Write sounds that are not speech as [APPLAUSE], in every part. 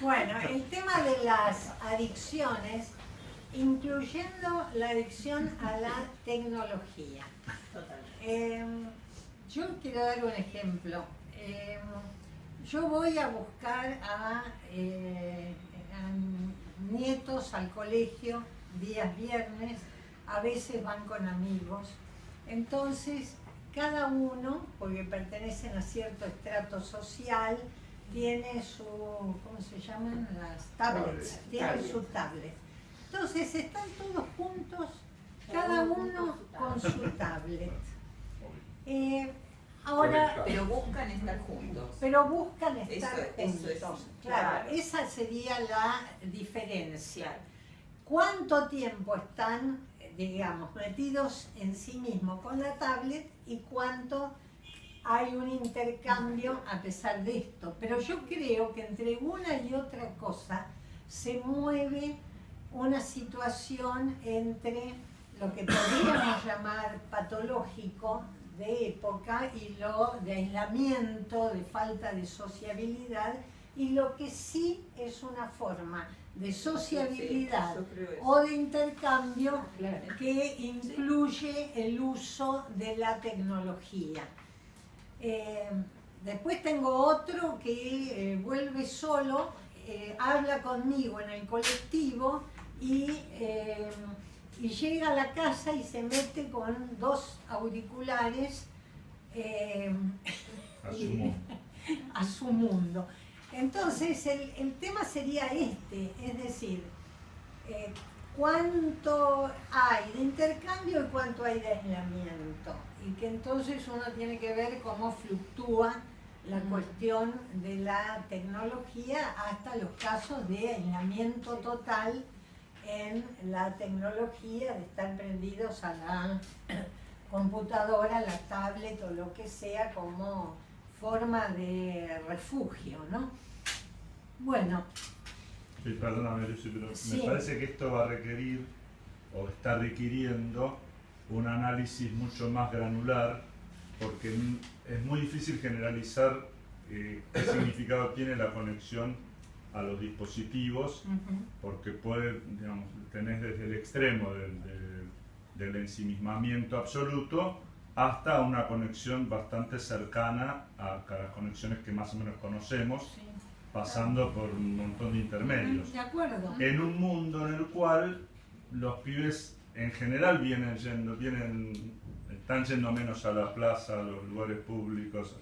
Bueno, el tema de las adicciones, incluyendo la adicción a la tecnología. Em, yo quiero dar un ejemplo. Em, yo voy a buscar eh, a, nietos al colegio días viernes, a veces van con amigos. Entonces, cada uno, porque pertenecen a cierto estrato social, tiene su, ¿cómo se llaman? Las tablets, tiene su tablet. Entonces están todos juntos, cada uno con su tablet. [LAUGHS] Eh, ahora, pero buscan estar juntos. Pero buscan estar juntos. claro, esa sería la diferencia. ¿Cuánto tiempo están, digamos, metidos en sí mismos con la tablet y cuánto hay un intercambio a pesar de esto. Pero yo creo que entre una y otra cosa se mueve una situación entre lo que podríamos [COUGHS] llamar patológico de época y lo de aislamiento, de falta de sociabilidad, y lo que sí es una forma de sociabilidad o de intercambio que incluye el uso de la tecnología. Eh, después tengo otro que eh, vuelve solo, eh, habla conmigo en el colectivo y, y, llega a la casa y se mete con dos auriculares a, su mundo. [LAUGHS] a su mundo. Entonces el, el, tema sería este, es decir, cuánto hay de intercambio y cuánto hay de aislamiento y que entonces uno tiene que ver cómo fluctúa la cuestión de la tecnología hasta los casos de aislamiento total en la tecnología, de estar prendidos a la [COUGHS] computadora, la tablet o lo que sea como forma de refugio, ¿no? Bueno. Sí, perdóname, Lucy, pero me parece que esto va a requerir, o está requiriendo, un análisis mucho más granular, porque es muy difícil generalizar eh, qué significado [LAUGHS] tiene la conexión a los dispositivos, porque puede, digamos, tenés desde el extremo del, del, ensimismamiento absoluto hasta una conexión bastante cercana a, las conexiones que más o menos conocemos, pasando por un montón de intermedios. De acuerdo. En un mundo en el cual los pibes en general vienen yendo, vienen, están yendo menos a la plaza, a los lugares públicos,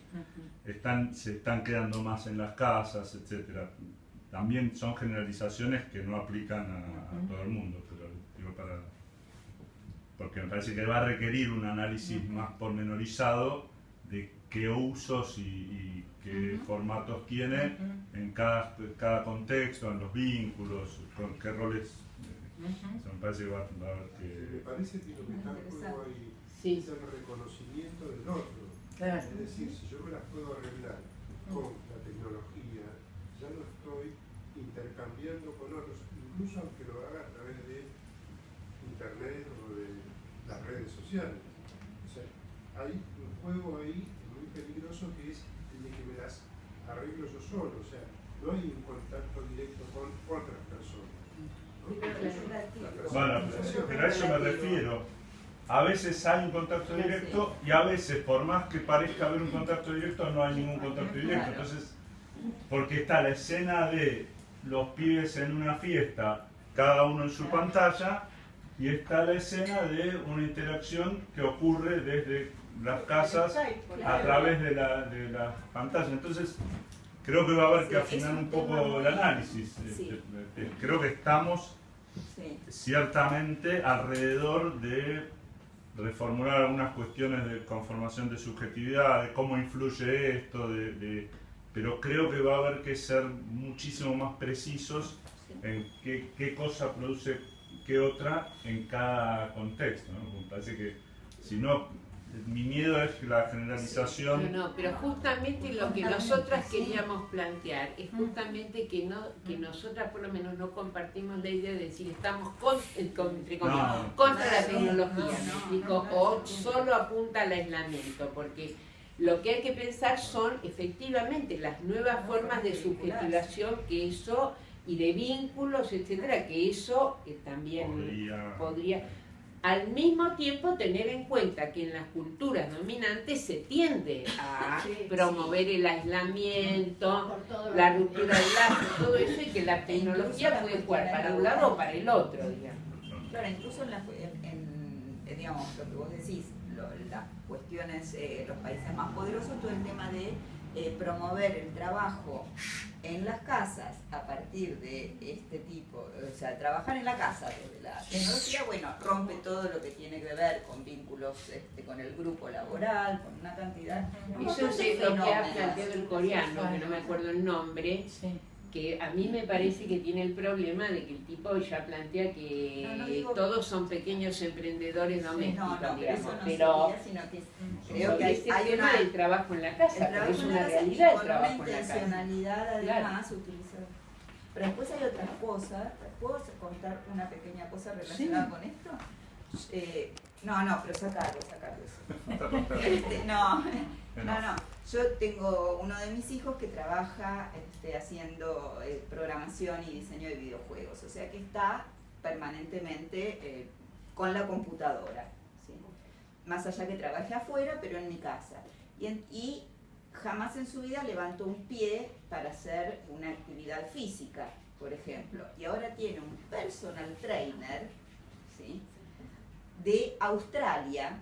están, se están quedando más en las casas, etc. También son generalizaciones que no aplican a, todo el mundo, pero digo para, porque me parece que va a requerir un análisis más pormenorizado de qué usos y, qué formatos tiene en cada, cada contexto, en los vínculos, con qué roles me parece que va, a haber que... Me parece que lo que está en juego ahí es el reconocimiento del otro. Es decir, si yo me las puedo arreglar con la tecnología, ya no estoy intercambiando con otros, incluso aunque lo haga a través de internet o de las redes sociales. O sea, hay un juego ahí muy peligroso que es el de que me las arreglo yo solo, o sea, no hay un contacto directo con otras personas. Bueno, pero a eso me refiero. A veces hay un contacto directo y a veces, por más que parezca haber un contacto directo, no hay ningún contacto directo. Entonces, porque está la escena de los pibes en una fiesta, cada uno en su pantalla, y está la escena de una interacción que ocurre desde las casas a través de la, de la pantalla. Entonces, creo que va a haber que afinar un poco el análisis. Este, este, creo que estamos ciertamente alrededor de reformular algunas cuestiones de conformación de subjetividad, de cómo influye esto, de, pero creo que va a haber que ser muchísimo más precisos en qué, qué cosa produce qué otra en cada contexto. ¿no? parece que si no mi miedo es la generalización. No, no, pero justamente lo que nosotras queríamos plantear es justamente que no que nosotras por lo menos no compartimos la idea de decir estamos con, contra la tecnología, o solo apunta al aislamiento, porque Lo que hay que pensar son efectivamente las nuevas formas de subjetivación que eso y de vínculos, etcétera, que eso eh, también podría al mismo tiempo tener en cuenta que en las culturas dominantes se tiende a [LAUGHS] promover el aislamiento, la ruptura del lazo, todo eso y que la tecnología puede jugar para un lado o para el otro, digamos. Claro, incluso en, en, digamos, lo que vos decís, las cuestiones, eh, los países más poderosos, todo el tema de eh, promover el trabajo en las casas a partir de este tipo, o sea, trabajar en la casa desde la tecnología, bueno, rompe todo lo que tiene que ver con vínculos este, con el grupo laboral, con una cantidad. Eso es lo que ha planteado el coreano, que no me acuerdo el nombre, que a mí me parece que tiene el problema de que el tipo ya plantea que todos son pequeños emprendedores domésticos, no, digamos, pero, sino que creo que hay, hay tema del trabajo en la casa, pero es una realidad el trabajo en la casa. además utilizada. Pero después hay otras cosas, ¿puedo contar una pequeña cosa relacionada con esto? Eh, no, no, pero sacarlo, sacarlo. [LAUGHS] Este, no, no, no. Yo tengo uno de mis hijos que trabaja este, haciendo eh, programación y diseño de videojuegos, o sea que está permanentemente eh, con la computadora, más allá que trabaje afuera, pero en mi casa. Y, jamás en su vida levantó un pie para hacer una actividad física, por ejemplo. Y ahora tiene un personal trainer de Australia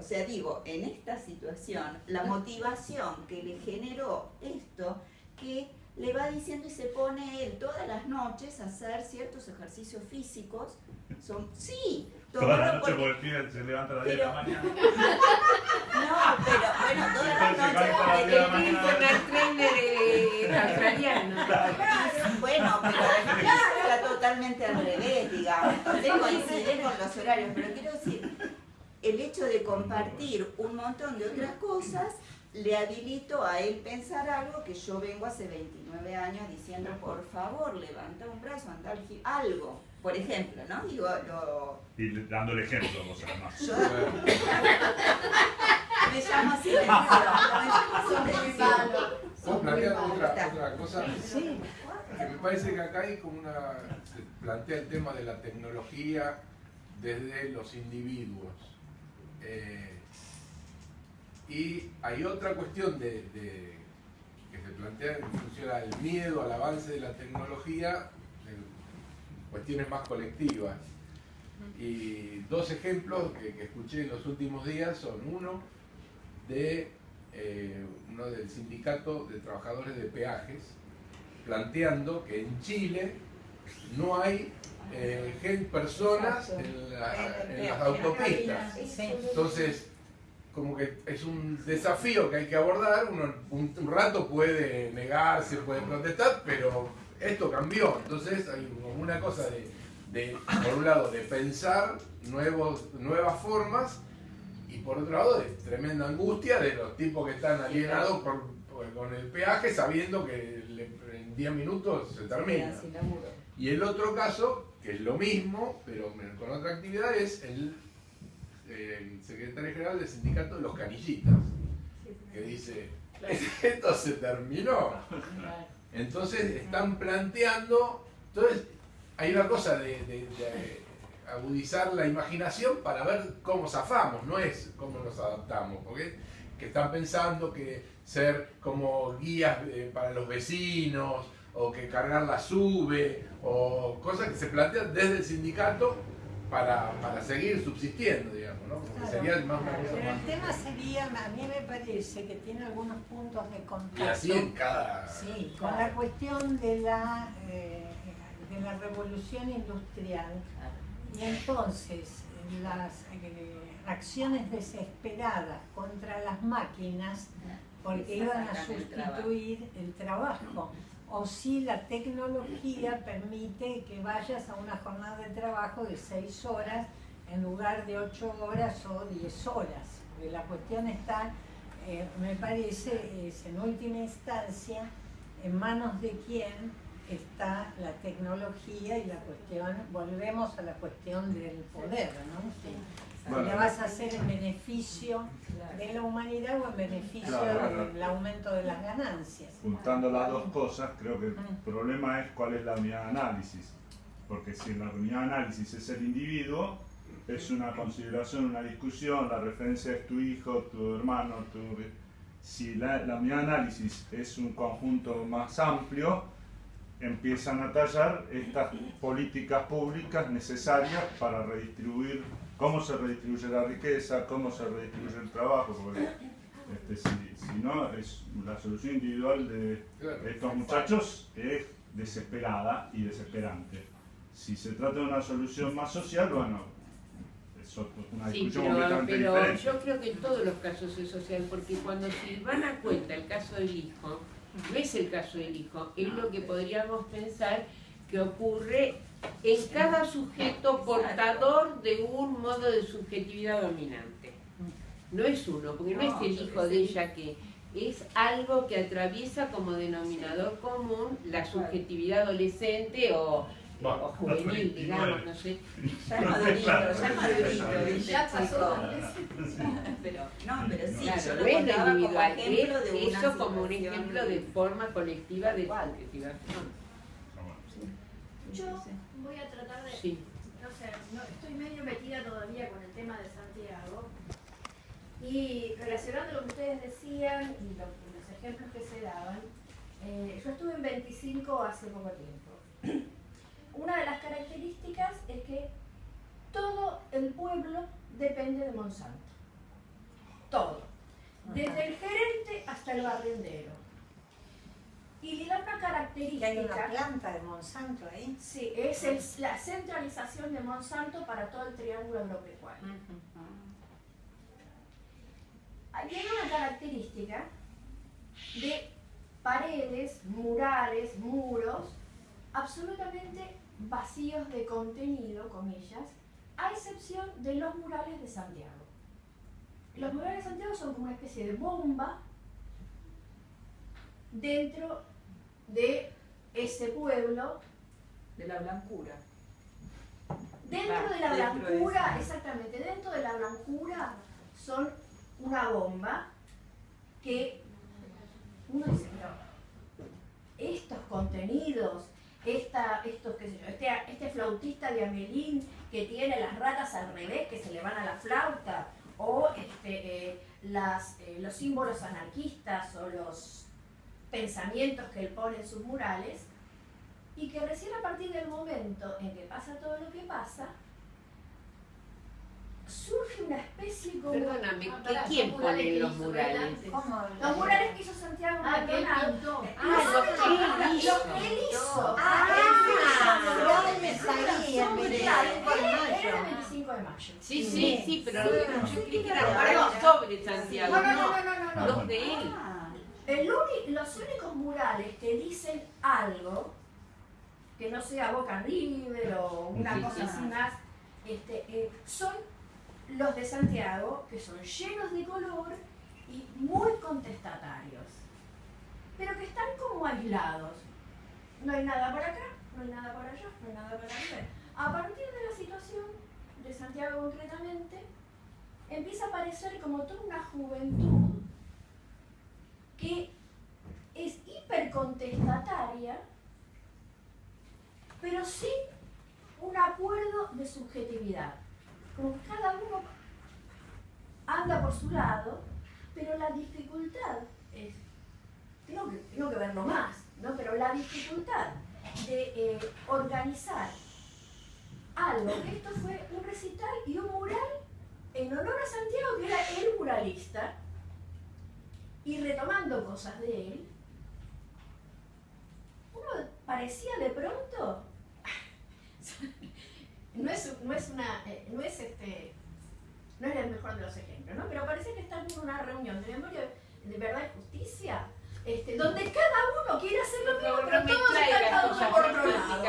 o sea, digo, en esta situación, la motivación que le generó esto, que le va diciendo y se pone él todas las noches a hacer ciertos ejercicios físicos, son, sí, Toda la noche por... porque el se levanta a las 10 de la mañana. [LAUGHS] No, pero bueno, toda la noche. El personal trainer australiano. [LAUGHS] Bueno, pero está totalmente al revés, digamos. Entonces coincide con los horarios, pero quiero decir, el hecho de compartir un montón de otras cosas le habilito a él pensar algo que yo vengo hace 29 años diciendo, por favor, levanta un brazo, anda algo. Por ejemplo, ¿no? Digo, lo... Y dando el ejemplo, vos además. Yo... [LAUGHS] me llamo así me llamo ¿Puedo plantear otra, otra cosa? Sí. Que me parece que acá hay como una... se plantea el tema de la tecnología desde los individuos eh, y hay otra cuestión de, que se plantea en función al miedo al avance de la tecnología, cuestiones más colectivas. Y dos ejemplos que, escuché en los últimos días son uno de eh, uno del sindicato de trabajadores de peajes, planteando que en Chile no hay eh, personas en, las autopistas. Entonces, como que es un desafío que hay que abordar, uno un, rato puede negarse, puede protestar, pero esto cambió. Entonces hay como una cosa de, por un lado, de pensar nuevos, nuevas formas y por otro lado, de tremenda angustia de los tipos que están alienados con el peaje sabiendo que en 10 minutos se termina. Y el otro caso, que es lo mismo, pero con otra actividad, es el, secretario general del sindicato de los canillitas, que dice, [LAUGHS] esto se terminó. Entonces están planteando, entonces hay una cosa de, agudizar la imaginación para ver cómo zafamos, no es cómo nos adaptamos, porque que están pensando que ser como guías eh, para los vecinos, o que cargar la sube, o cosas que se plantean desde el sindicato para, para seguir subsistiendo, digamos, ¿no? sería más, pero el tema sería, a mí me parece que tiene algunos puntos de contacto. Y así en cada... Sí, con la cuestión de la, eh, de la revolución industrial. Y entonces, las eh, acciones desesperadas contra las máquinas, porque iban a sustituir el trabajo o si la tecnología permite que vayas a una jornada de trabajo de 6 horas en lugar de 8 horas o 10 horas. la cuestión está, eh, me parece, es en última instancia en manos de quién está la tecnología y la cuestión, volvemos a la cuestión del poder, ¿no? La vas a hacer en beneficio de la humanidad o en beneficio del aumento de las ganancias. Juntando las dos cosas, creo que el problema es cuál es la unidad de análisis. Porque si la unidad de análisis es el individuo, es una consideración, una discusión, la referencia es tu hijo, tu hermano, tu... Si la, la unidad de análisis es un conjunto más amplio, empiezan a tallar estas políticas públicas necesarias para redistribuir, cómo se redistribuye la riqueza, cómo se redistribuye el trabajo, porque este, si, no, es la solución individual de estos muchachos es desesperada y desesperante. Si se trata de una solución más social, bueno, es una discusión sí, pero, pero yo creo que en todos los casos es social, porque cuando se van a cuenta el caso del hijo, no es el caso del hijo, es lo que podríamos pensar que ocurre en cada sujeto portador de un modo de subjetividad dominante. No es uno, porque no, es el hijo de ella que es algo que atraviesa como denominador común la subjetividad adolescente o o juvenil, digamos, no sé. Ya madurito, ya madurito, ya pasó. Pero, no, pero sí, claro, yo lo es lo individual, es eso como un ejemplo de forma colectiva de subjetivación. Yo voy a tratar de, sí. no sé, no, estoy medio metida todavía con el tema de Santiago y relacionando lo que ustedes decían y los ejemplos que se daban, eh, yo estuve en 25 hace poco tiempo [CLEARS THROAT] una de las características es que todo el pueblo depende de Monsanto. Todo. Desde el gerente hasta el barrendero. Y le da una característica. ¿Hay una planta de Monsanto ahí? Sí, es la centralización de Monsanto para todo el triángulo agropecuario. Hay una característica de paredes, murales, muros, absolutamente vacíos de contenido, comillas, a excepción de los murales de Santiago. Los murales de Santiago son como una especie de bomba dentro de ese pueblo. De la blancura. Dentro de la blancura, exactamente, dentro de la blancura son una bomba que uno dice, pero estos contenidos esta, estos, qué sé yo, este, este flautista de Amelín que tiene las ratas al revés, que se le van a la flauta, o este, eh, las, eh, los símbolos anarquistas o los pensamientos que él pone en sus murales, y que recién a partir del momento en que pasa todo lo que pasa, surge una especie como... Perdóname, ¿qué, ¿quién pone los murales? Los murales que hizo Santiago ah, que pintó. Ah, los que él hizo. Él hizo. Ah, ah él me 25 de mayo. Era el 25 de mayo. Sí, sí, sí, pero yo creí que eran murales sobre Santiago. No, no, no, no, no. Los de él. El los únicos murales que dicen algo, que no sea Boca River o una cosa así más, este, eh, son los de Santiago, que son llenos de color y muy contestatarios, pero que están como aislados. No hay nada por acá, no hay nada por allá, no hay nada por allá. A partir de la situación de Santiago concretamente, empieza a aparecer como toda una juventud que es hipercontestataria, pero sin un acuerdo de subjetividad como cada uno anda por su lado, pero la dificultad es, tengo que, tengo que verlo más, ¿no? pero la dificultad de eh, organizar algo, esto fue un recital y un mural en honor a Santiago, que era el muralista, y retomando cosas de él, uno parecía de pronto [LAUGHS] no es, no es una, eh, no es este, no es el mejor de los ejemplos, ¿no? Pero parece que están en una reunión de memoria de verdad y justicia, este, donde cada uno quiere hacer lo mismo, pero todos están uno por otro lado.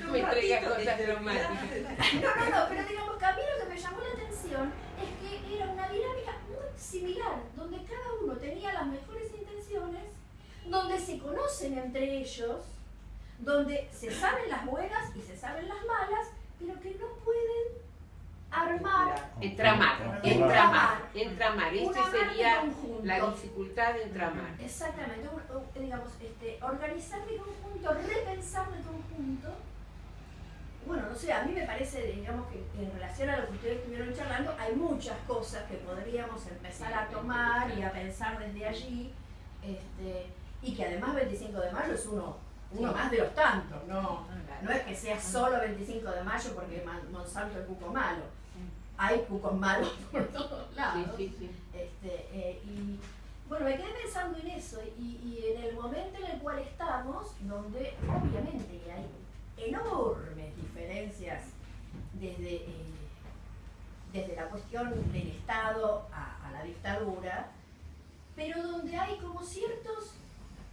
No [LAUGHS] [LAUGHS] me traiga cosas. No, no, no, pero digamos que a mí lo que me llamó la atención es que era una dinámica muy similar, donde se conoce conocen entre ellos, donde se saben las buenas y se saben las malas, pero que no pueden armar. Entramar, entramar, entramar. Esta sería la dificultad de entramar. Exactamente, digamos, este, organizar de conjunto, repensar de conjunto. Bueno, no sé, a mí me parece, digamos, que en relación a lo que ustedes estuvieron charlando, hay muchas cosas que podríamos empezar a tomar y a pensar desde allí, este, y que además 25 de mayo es uno, uno más de los tantos, no, no es que sea solo 25 de mayo porque Monsanto es cuco malo. Hay cucos malos [LAUGHS] por todos lados. Este, eh, y bueno, me quedé pensando en eso y, en el momento en el cual estamos, donde obviamente hay enormes diferencias desde, eh, desde la cuestión del Estado a, a la dictadura, pero donde hay como ciertos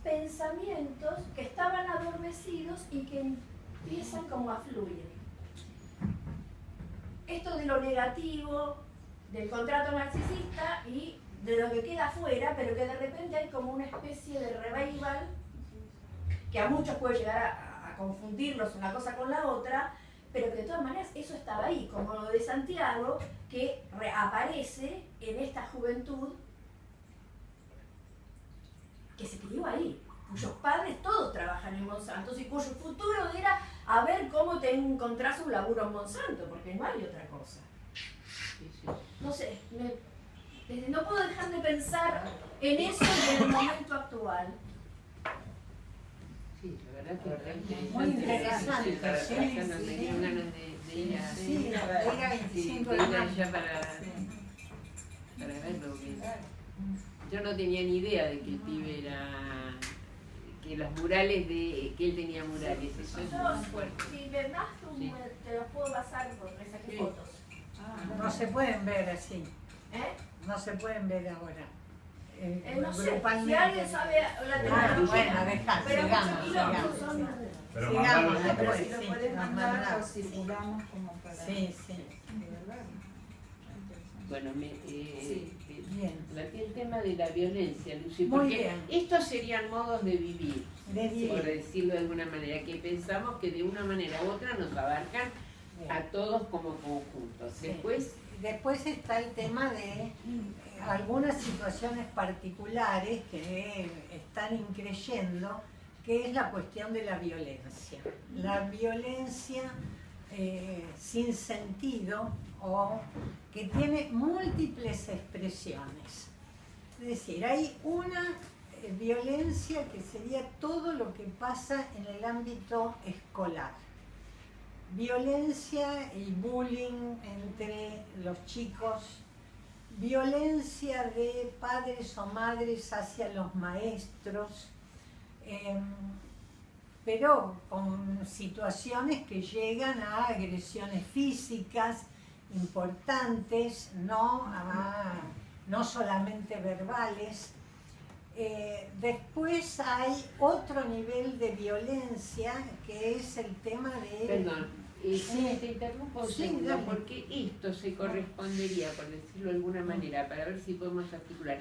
pensamientos que estaban adormecidos y que empiezan como a fluir. Esto de lo negativo, del contrato narcisista y de lo que queda afuera, pero que de repente hay como una especie de revival que a muchos puede llegar a, confundirlos una cosa con la otra, pero que de todas maneras eso estaba ahí, como lo de Santiago, que reaparece en esta juventud que se crió ahí, cuyos padres todos trabajan en Monsanto y cuyo futuro era a ver cómo te encontrás un laburo en Monsanto, porque no hay otra cosa. No sé, no puedo dejar de pensar en eso en el momento actual. Sí, la verdad que es muy interesante. Sí, sí, sí, para, ir a 25 de mayo. para, para verlo. Yo no tenía ni idea de que el pibe era que los murales de que él tenía murales, eso es muy fuerte. Si me das sí. te los puedo pasar porque saqué fotos. Ah, no se pueden ver así. ¿Eh? No se pueden ver ahora. Eh, eh, no sé, si alguien sabe la ah, bueno, dejá, pero sigamos, sigamos. Pero sigamos, pero si lo puedes mandar, lo circulamos como para... Sí, sí. De verdad. Bueno, me, eh, bien. el tema de la violencia, Lucy, porque estos serían modos de vivir, por decirlo de alguna manera, que pensamos que de una manera u otra nos abarcan a todos como conjuntos. Después, Después está el tema de eh, algunas situaciones particulares que están increyendo, que es la cuestión de la violencia. La violencia eh, sin sentido o que tiene múltiples expresiones. Es decir, hay una eh, violencia que sería todo lo que pasa en el ámbito escolar. Violencia y bullying entre los chicos, violencia de padres o madres hacia los maestros, em, pero con situaciones que llegan a agresiones físicas, importantes, no, no solamente verbales. Eh, después hay otro nivel de violencia que es el tema de... Perdón, eh, te interrumpo un porque esto se correspondería, por decirlo de alguna manera, para ver si podemos articular,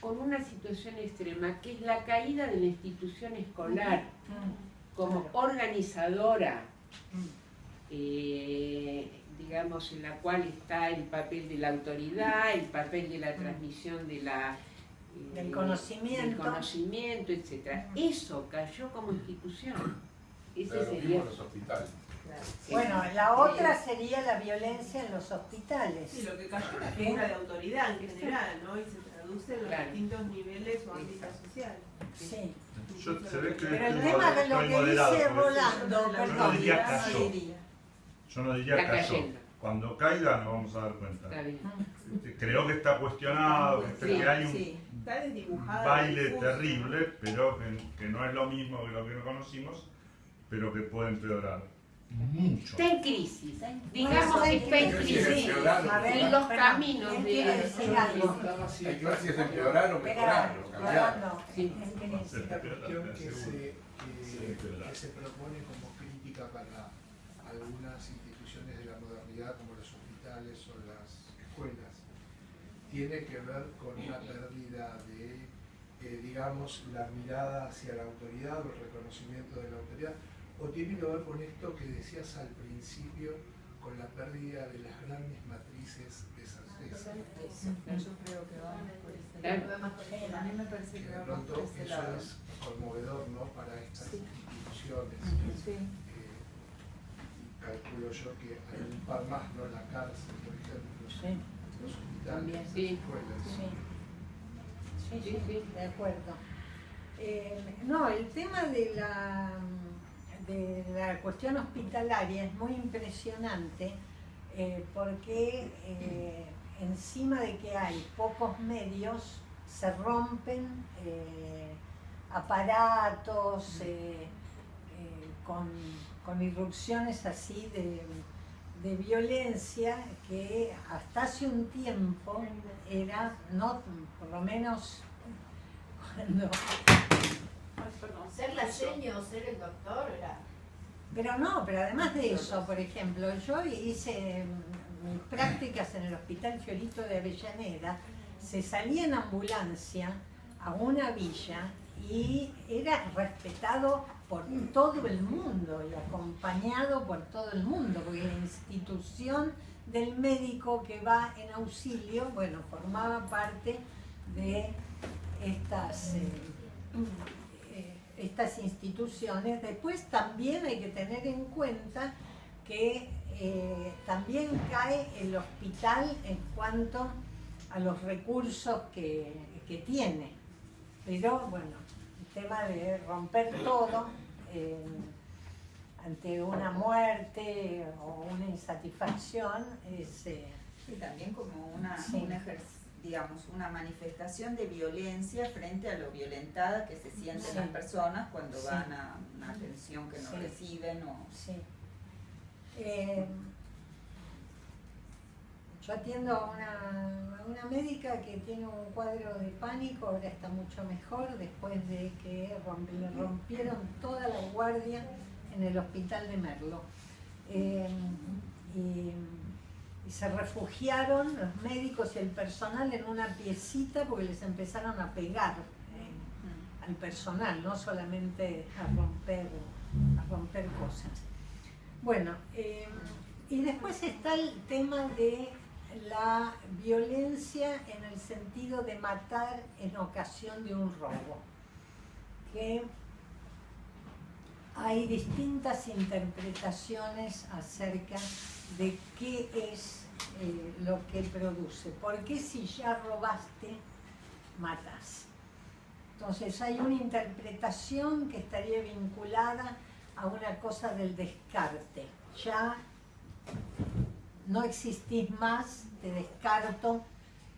con una situación extrema que es la caída de la institución escolar. Como organizadora. Eh, digamos, en la cual está el papel de la autoridad, el papel de la mm. transmisión de la, eh, del conocimiento, del conocimiento etc. Eso cayó como institución.Ese sería... los hospitales. Bueno, la otra sería la violencia en los hospitales. Sí, lo que cayó es la figura de autoridad en general, ¿no? Y se traduce en los distintos niveles o ámbitos sociales. Sí. Yo, se ve que Pero el tema de lo que dice Rolando, perdón, yo no diría cayó. Cuando caiga nos vamos a dar cuenta. Este, creo que está cuestionado, que hay un baile terrible, pero que, no es lo mismo que lo que no conocimos, pero que puede empeorar mucho. Está en crisis, digamos que está en crisis. Y los caminos de... Hay crisis de empeorar o mejorar cambiar. Esta cuestión que se, que se propone como crítica para algunas instituciones de la modernidad como los hospitales o las escuelas tiene que ver con una pérdida de eh, digamos, la mirada hacia la autoridad o el reconocimiento de la autoridad, o tiene que ver con esto que decías al principio, con la pérdida de las grandes matrices de esas Yo creo que va por ese lado. A mí me parece que va por ese lado. Eso es conmovedor, ¿no? Para estas instituciones. Sí. Calculo yo que hay un par más, ¿no? La cárcel, por ejemplo, sí. los hospitales, las escuelas. Sí. Sí, sí, de acuerdo. Eh, no, el tema de la de la cuestión hospitalaria es muy impresionante eh, porque eh, encima de que hay pocos medios, se rompen eh, aparatos con, con, irrupciones así de, de, violencia que hasta hace un tiempo era, no, por lo menos cuando ser la seño o ser el doctor era... Pero no, pero además de eso, por ejemplo, yo hice mis prácticas en el Hospital Fiorito de Avellaneda, se salía en ambulancia a una villa y era respetado por todo el mundo y acompañado por todo el mundo, porque la institución del médico que va en auxilio, bueno, formaba parte de estas... Eh, estas instituciones. Después también hay que tener en cuenta que eh, también cae el hospital en cuanto a los recursos que, tiene. Pero bueno, el tema de romper todo eh, ante una muerte o una insatisfacción es... Eh, también como una, un digamos, una manifestación de violencia frente a lo violentada que se sienten las personas cuando van a una atención que no reciben o... Sí. Eh, yo atiendo a una, una, médica que tiene un cuadro de pánico, ahora está mucho mejor, después de que le rompieron toda la guardia en el hospital de Merlo. Eh, y y se refugiaron los médicos y el personal en una piecita porque les empezaron a pegar eh, al personal, no solamente a romper, a romper cosas. Bueno, eh, y después está el tema de la violencia en el sentido de matar en ocasión de un robo, que hay distintas interpretaciones acerca de qué es eh, lo que produce. Porque si ya robaste, matas. Entonces hay una interpretación que estaría vinculada a una cosa del descarte. Ya no existís más, te descarto,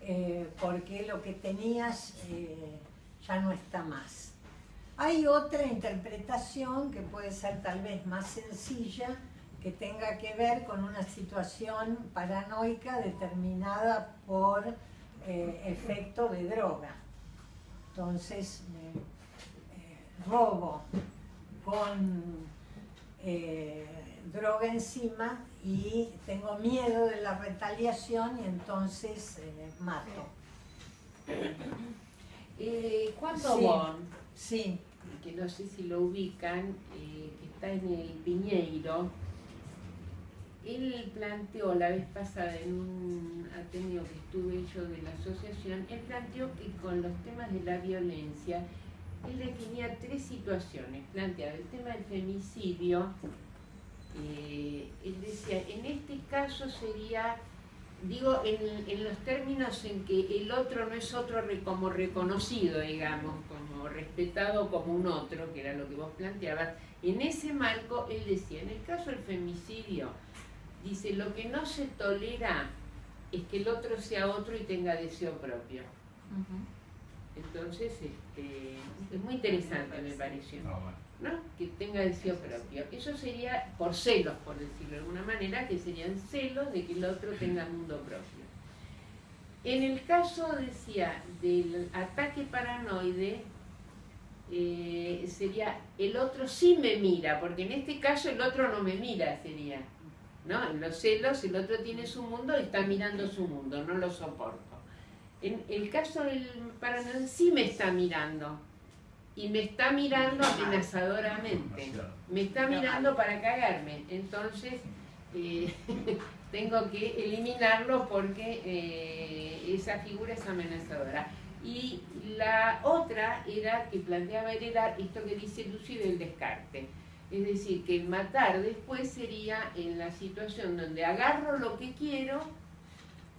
eh, porque lo que tenías eh, ya no está más. Hay otra interpretación que puede ser tal vez más sencilla, que tenga que ver con una situación paranoica determinada por eh, efecto de droga. Entonces, robo con droga encima y tengo miedo de la retaliación y entonces mato. ¿Cuándo sí. que no sé si lo ubican, que está en el Piñeiro, él planteó la vez pasada en un ateneo que estuve yo de la asociación, él planteó que con los temas de la violencia, él definía tres situaciones. Planteaba el tema del femicidio, eh, él decía, en este caso sería, digo, en, los términos en que el otro no es otro como reconocido, digamos, como respetado como un otro, que era lo que vos planteabas, en ese marco él decía, en el caso del femicidio, dice, lo que no se tolera es que el otro sea otro y tenga deseo propio. Entonces, este, es muy interesante, me pareció. Ah, ¿no? Que tenga deseo propio. Eso sería por celos, por decirlo de alguna manera, que serían celos de que el otro tenga mundo propio. En el caso, decía, del ataque paranoide, eh, sería el otro sí me mira, porque en este caso el otro no me mira, sería. ¿no? En los celos el otro tiene su mundo y está mirando su mundo, no lo soporto. En el caso del paranoide sí me está mirando. Y me está mirando amenazadoramente. Me está mirando para cagarme. Entonces, eh, [LAUGHS] tengo que eliminarlo porque eh, esa figura es amenazadora. Y la otra era que planteaba heredar esto que dice Lucy del descarte. Es decir, que el matar después sería en la situación donde agarro lo que quiero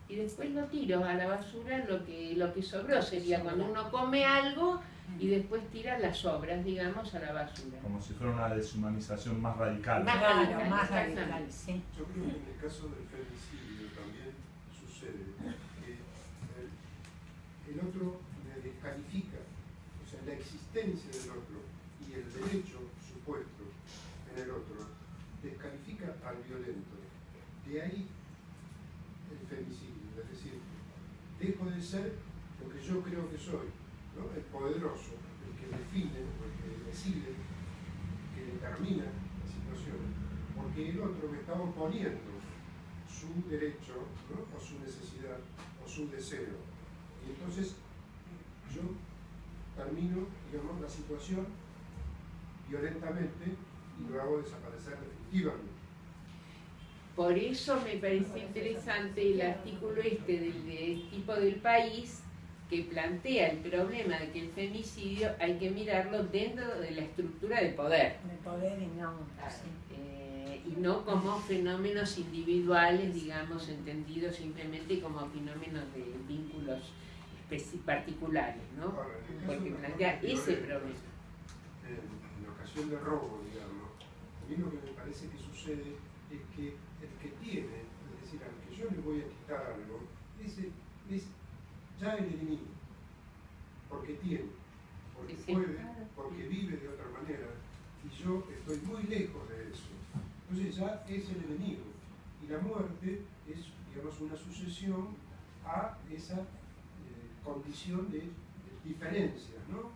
y después lo tiro a la basura lo que, lo que sobró. Sería cuando uno come algo y después tira las sobras, digamos, a la basura. Como si fuera una deshumanización más radical. Más radical, más radical, sí. Yo creo que en el caso del femicidio también sucede que el, el otro me descalifica, o sea, la existencia del otro y el derecho supuesto en el otro descalifica al violento. De ahí el femicidio, es decir, dejo de ser lo que yo creo que soy, el poderoso, el que define, el que decide, que determina la situación, porque el otro me está oponiendo su derecho, o su necesidad, o su deseo. Y entonces yo termino, digamos, la situación violentamente y lo hago desaparecer definitivamente. Por eso me parece interesante el artículo este del tipo del país que plantea el problema de que el femicidio hay que mirarlo dentro de la estructura de poder. De poder y no. Eh, y no como fenómenos individuales, digamos, entendidos simplemente como fenómenos de vínculos particulares, ¿no? Porque plantea ese problema. En, ocasión de robo, digamos, a mí lo que me parece que sucede es que el que tiene, es decir, al que yo le voy a quitar algo, ese, es ya el enemigo, porque tiene, porque puede, porque vive de otra manera, y yo estoy muy lejos de eso. Entonces ya es el enemigo. Y la muerte es, digamos, una sucesión a esa eh, condición de, diferencia, ¿no?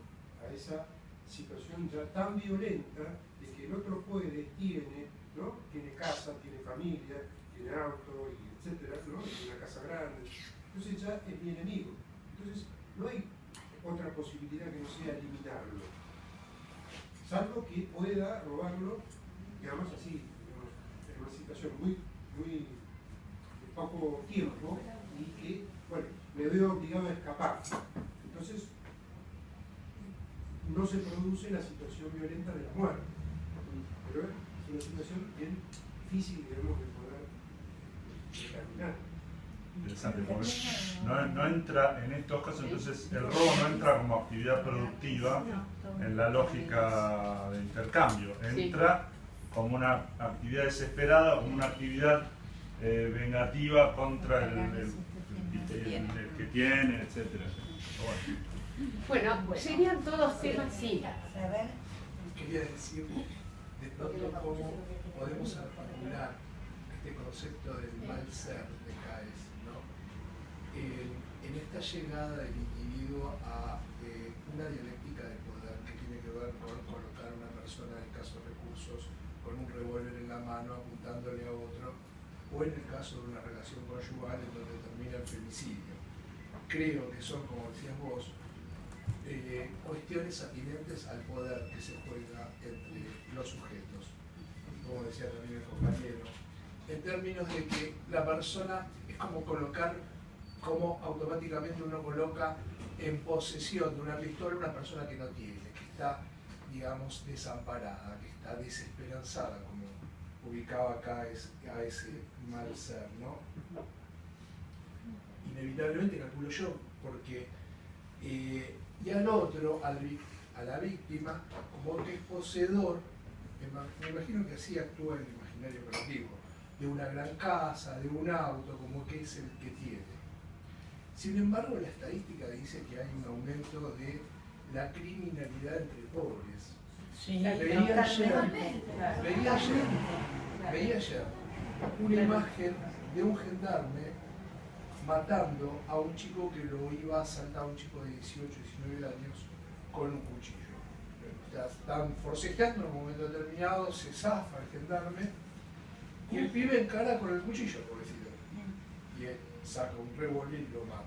A esa situación ya tan violenta de que el otro puede, tiene, ¿no? Tiene casa, tiene familia, tiene auto, y etcétera, ¿no? Tiene una casa grande entonces ya es mi enemigo. No hay otra posibilidad que no sea eliminarlo. Salvo que pueda robarlo, digamos así, en una situación muy, muy de poco tiempo y que, bueno, me veo obligado a escapar. Entonces, no se produce la situación violenta de la muerte. Pero es una situación bien difícil, digamos, de poder determinar interesante, porque no, entra en estos casos, entonces el robo no entra como actividad productiva en la lógica de intercambio, entra como una actividad desesperada, como una actividad eh, vengativa contra el, que tiene, etc. Bueno, serían todos temas sí. Quería decir de pronto cómo podemos articular este concepto del mal ser en esta llegada del individuo a eh, una dialéctica de poder que tiene que ver con colocar a una persona de escasos recursos con un revólver en la mano apuntándole a otro, o en el caso de una relación conyugal en donde termina el femicidio. Creo que son, como decías vos, eh, cuestiones atinentes al poder que se juega entre los sujetos, como decía también el compañero, en términos de que la persona es como colocar cómo automáticamente uno coloca en posesión de una pistola una persona que no tiene, que está, digamos, desamparada, que está desesperanzada, como ubicaba acá a ese mal ser, ¿no? Inevitablemente calculo yo, porque eh, y al otro, a la víctima, como que es poseedor, me imagino que así actúa el imaginario colectivo, de una gran casa, de un auto, como que es el que tiene. Sin embargo, la estadística dice que hay un aumento de la criminalidad entre pobres. Sí, veía, ayer, veía, ayer, una imagen de un gendarme matando a un chico que lo iba a asaltar, un chico de 18, 19 años, con un cuchillo. están forcejeando en un momento determinado, se zafa el gendarme y el pibe encara con el cuchillo, pobrecito. Y saca un revólver y lo mata.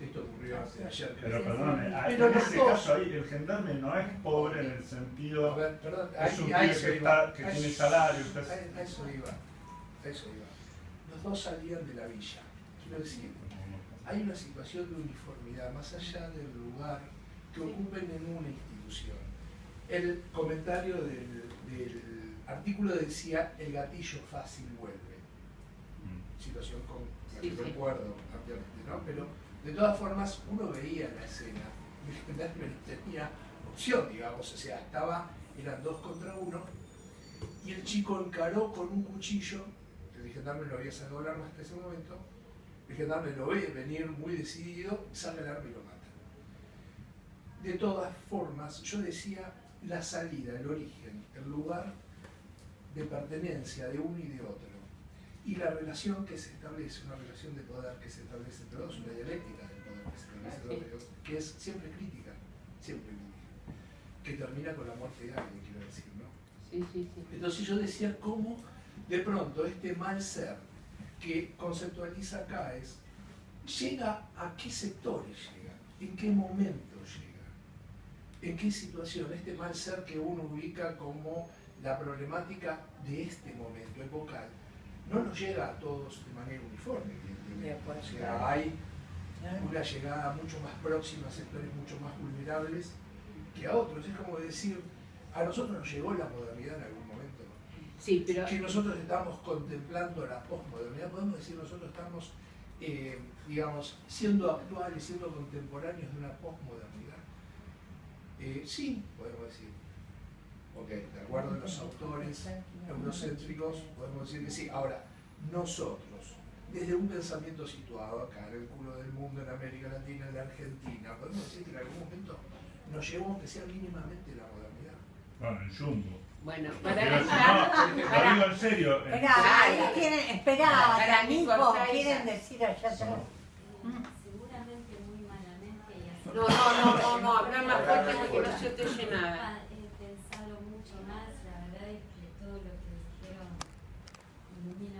Esto ocurrió hace ayer. Pero perdón, en ese caso ahí el gendarme no es pobre en el sentido. Ver, perdón, es un que, que tiene salario. A, eso iba. A eso iba. Los dos salían de la villa. Quiero decir, hay una situación de uniformidad más allá del lugar que ocupen en una institución. El comentario del, artículo decía el gatillo fácil vuelve. Situación con la que recuerdo ampliamente, ¿no? Pero de todas formas uno veía la escena y [LAUGHS] no tenía opción, digamos, o sea, estaba, eran dos contra uno, y el chico encaró con un cuchillo, el gendarme lo había sacado el arma hasta ese momento, el gendarme lo ve venir muy decidido, saca el arma y lo mata. De todas formas, yo decía la salida, el origen, el lugar de pertenencia de uno y de otro, y la relación que se establece, una relación de poder que se establece entre dos, una dialéctica del poder que se establece entre dos, que es siempre crítica, siempre crítica, que termina con la muerte de alguien, quiero decir, ¿no? Sí, sí, sí. Entonces yo decía cómo de pronto este mal ser que conceptualiza acá es, llega a qué sectores llega, en qué momento llega, en qué situación, este mal ser que uno ubica como la problemática de este momento epocal, no nos llega a todos de manera uniforme. O sea, hay una llegada mucho más próxima a sectores mucho más vulnerables que a otros. Es como decir, a nosotros nos llegó la modernidad en algún momento. Sí, pero... Que nosotros estamos contemplando la posmodernidad, podemos decir nosotros estamos, eh, digamos, siendo actuales, siendo contemporáneos de una posmodernidad. Eh, sí, podemos decir. Ok, de acuerdo a los autores eurocéntricos, podemos decir que sí. Ahora, nosotros, desde un pensamiento situado acá, en el culo del mundo, en América Latina, en la Argentina, podemos decir que en algún momento nos llevó, aunque sea mínimamente, la modernidad. Bueno, el jumbo. Bueno, para no, lo digo en serio. Espera, ahí quieren, espera, para Nico, quieren decir allá atrás. Seguramente muy malamente. No, no, no, no, no, habla más fuerte porque no se te oye nada. Mm-hmm.